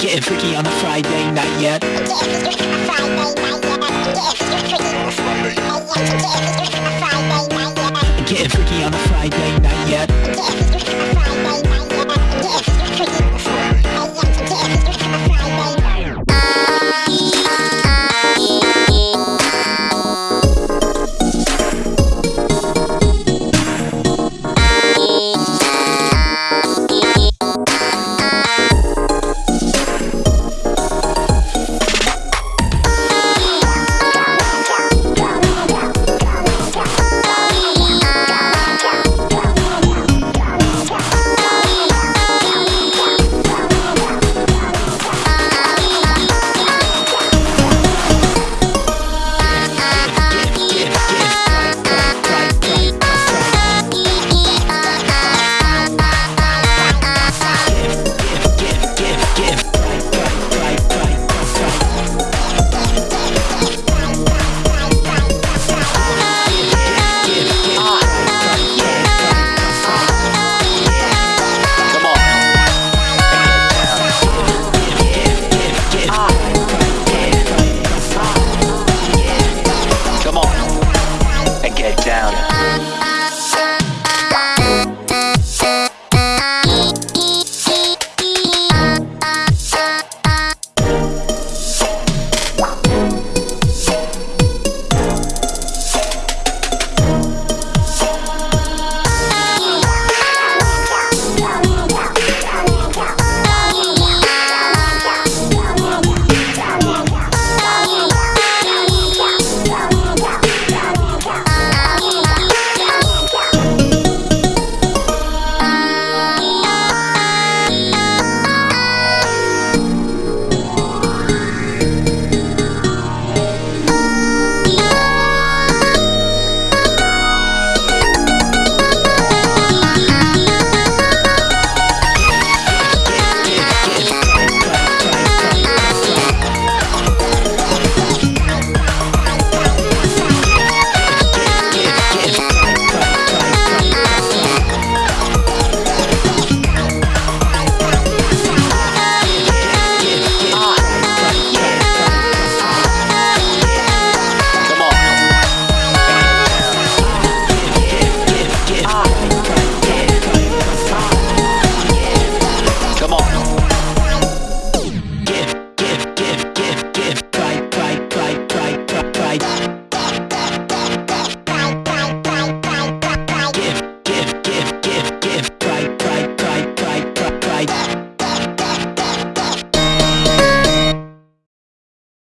Getting freaky on a Friday night yet.